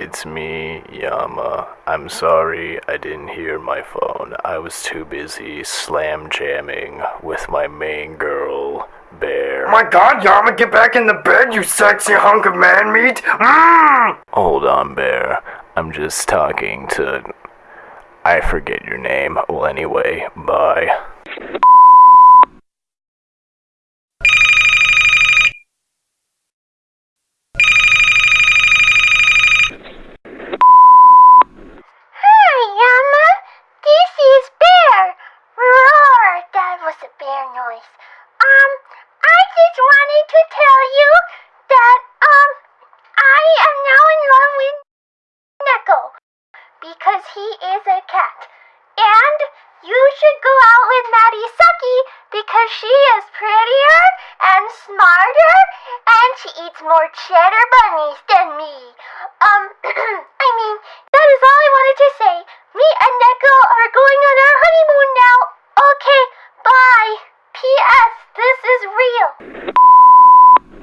It's me, Yama. I'm sorry I didn't hear my phone. I was too busy slam jamming with my main girl, Bear. My god, Yama, get back in the bed, you sexy hunk of man meat! Mmm! Hold on, Bear. I'm just talking to. I forget your name. Well, anyway, bye. Hi, Yama. This is Bear. Roar. That was a bear noise. Um, I just wanted to tell you that, um, I am now in love with Neko because he is a cat. And you should with Narisaki because she is prettier and smarter and she eats more cheddar bunnies than me. Um, I mean, that is all I wanted to say. Me and Neko are going on our honeymoon now. Okay, bye. P.S. This is real.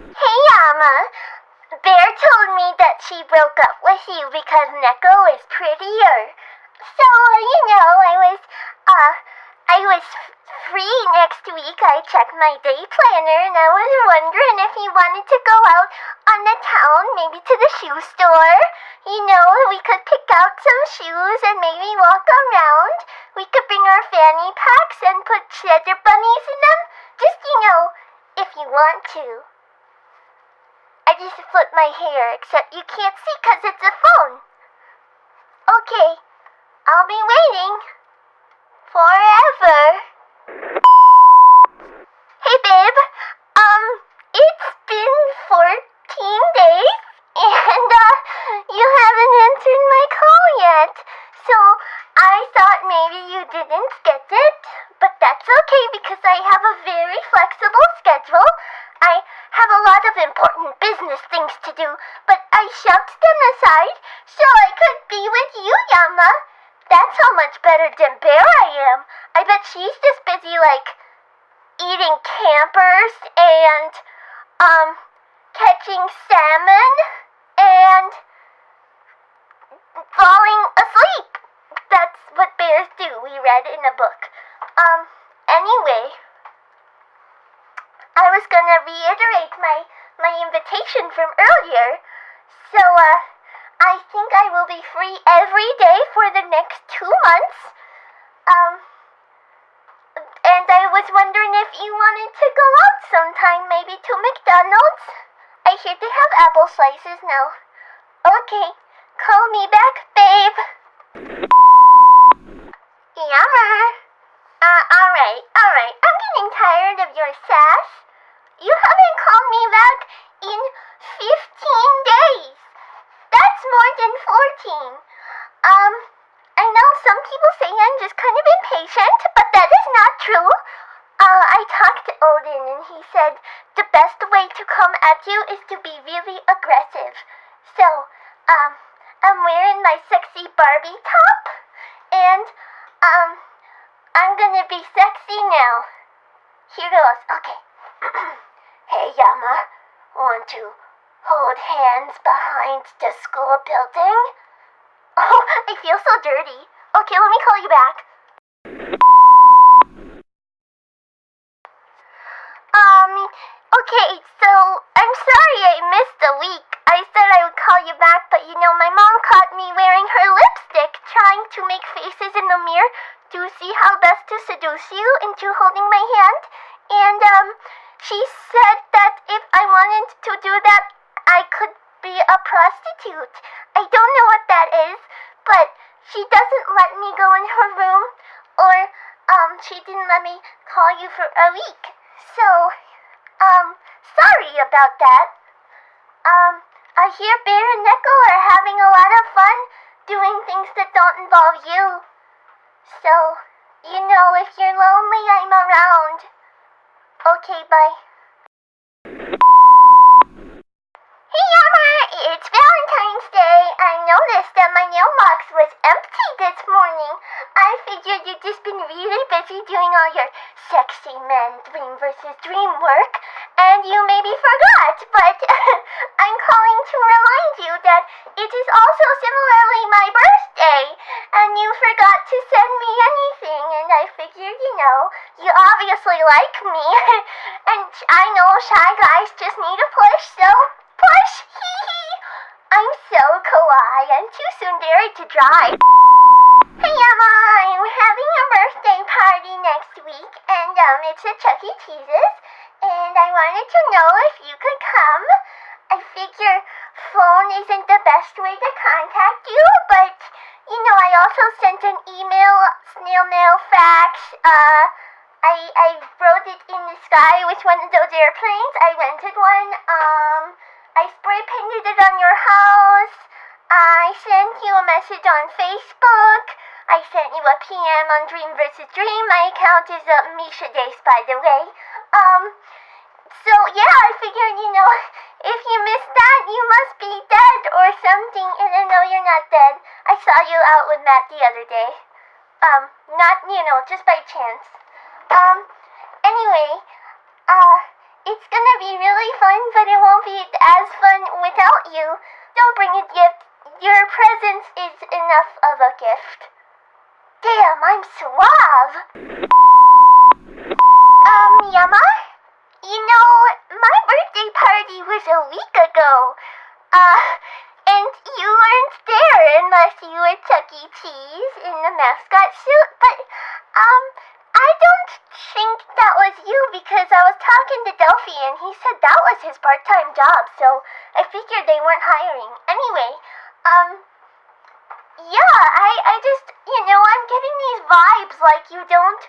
Hey, Yama. Bear told me that she broke up with you because Neko is prettier. So, you know, was free next week. I checked my day planner and I was wondering if you wanted to go out on the town, maybe to the shoe store. You know, we could pick out some shoes and maybe walk around. We could bring our fanny packs and put cheddar bunnies in them. Just, you know, if you want to. I just flipped my hair, except you can't see 'cause it's a phone. Okay, I'll be waiting. Forever. Hey, babe. Um, it's been 14 days, and, uh, you haven't answered my call yet. So, I thought maybe you didn't get it, but that's okay because I have a very flexible schedule. I have a lot of important business things to do, but I shoved them aside so I could be with you, Yama. That's how much better than Bear I am. I bet she's just busy, like, eating campers and, um, catching salmon and falling asleep. That's what bears do, we read in a book. Um, anyway, I was gonna reiterate my, my invitation from earlier. So, uh, I think I will be free every day for the next two months. Um, and I was wondering if you wanted to go out sometime, maybe to McDonald's. I hear they have apple slices now. Okay, call me back, babe. Yummer. Uh, alright, alright. I'm getting tired of your sass. You haven't called me back in 15 days. That's more 14. Um, I know some people say I'm just kind of impatient, but that is not true. Uh, I talked to Odin and he said the best way to come at you is to be really aggressive. So, um, I'm wearing my sexy Barbie top and, um, I'm gonna be sexy now. Here goes. Okay. hey, Yama. Want to hold hands behind the school building? I feel so dirty. Okay, let me call you back. Um, okay, so I'm sorry I missed a week. I said I would call you back, but you know, my mom caught me wearing her lipstick trying to make faces in the mirror to see how best to seduce you into holding my hand. And, um, she said that if I wanted to do that, I could be a prostitute. I don't know what that is, but she doesn't let me go in her room, or, um, she didn't let me call you for a week. So, um, sorry about that. Um, I hear Bear and Neko are having a lot of fun doing things that don't involve you. So, you know, if you're lonely, I'm around. Okay, bye. Hey, Yama! It's Valentine's Day. I noticed that my mailbox was empty this morning. I figured you'd just been really busy doing all your sexy men dream versus dream work, and you maybe forgot, but I'm calling to remind you that it is also similarly my birthday, and you forgot to send me anything, and I figured, you know, you obviously like me, and I know shy guys just need a push, so push, hee. I'm so kawaii and too tsundere to drive. Hey Yama, I'm having a birthday party next week, and um, it's at Chuck E. Cheese's, and I wanted to know if you could come. I figure phone isn't the best way to contact you, but you know, I also sent an email, snail mail, fax. Uh, I I wrote it in the sky with one of those airplanes. I rented one. Um, I spray painted it on your house. I sent you a message on Facebook. I sent you a PM on Dream vs. Dream. My account is uh, Misha Dace, by the way. Um, so yeah, I figured, you know, if you missed that, you must be dead or something. And I know you're not dead. I saw you out with Matt the other day. Um, not, you know, just by chance. Um, anyway, uh, it's fun, but it won't be as fun without you. Don't bring a gift. Your presence is enough of a gift. Damn, I'm suave. Um, Yama? You know, my birthday party was a week ago. Uh, and you weren't there unless you were Chuck E. Cheese in the mascot suit, but, um, I don't think was you because I was talking to Delphi and he said that was his part-time job, so I figured they weren't hiring. Anyway, um, yeah, I, I just, you know, I'm getting these vibes like you don't,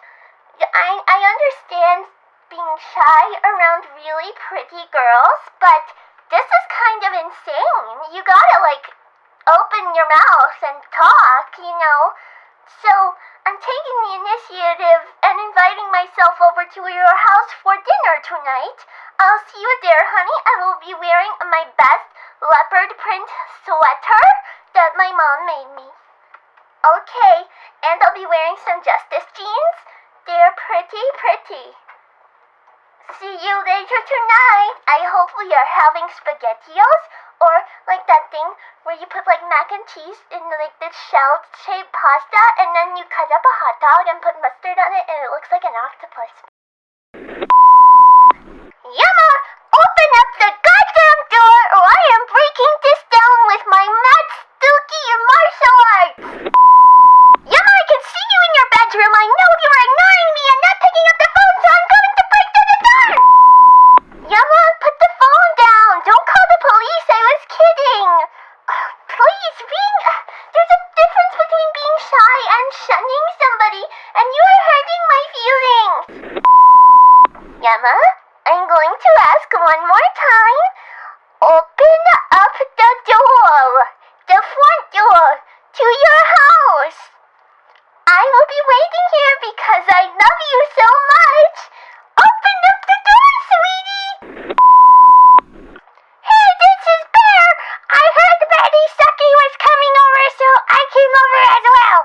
I, I understand being shy around really pretty girls, but this is kind of insane. You gotta, like, open your mouth and talk, you know? So, I'm taking the initiative and inviting myself over to your house for dinner tonight. I'll see you there, honey. I will be wearing my best leopard print sweater that my mom made me. Okay, and I'll be wearing some Justice jeans. They're pretty, pretty. See you later tonight. I hope we are having spaghettios or like that thing where you put like mac and cheese in like this shell shaped pasta and then you cut up a hot dog and put mustard on it and it looks like an octopus. Was kidding. Uh, Please, being. There's a difference between being shy and shunning somebody, and you are hurting my feelings. Yama, I'm going to ask one more time. Open up the door. The front door to your house. I will be waiting here because I love you so much. Open up the door, sweetie. Hey, this is Bear. I heard Betty Sucky was coming over, so I came over as well.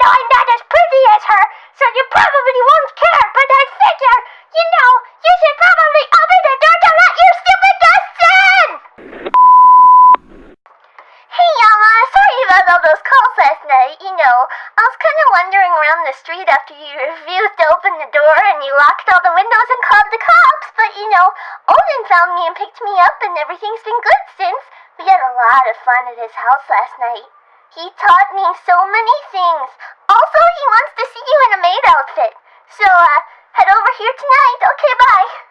Though I'm not as pretty as her, so you probably won't care, but I figure, you know, you should probably open the door to let your stupid guests in. Hey, Yama, sorry about all those calls last night. You know, I was kind of wandering around the street after you refused to open the door and you locked all the windows and called the cops. But, you know, Odin found me and picked me up and everything's been good since. We had a lot of fun at his house last night. He taught me so many things. Also, he wants to see you in a maid outfit. So, uh, head over here tonight. Okay, bye.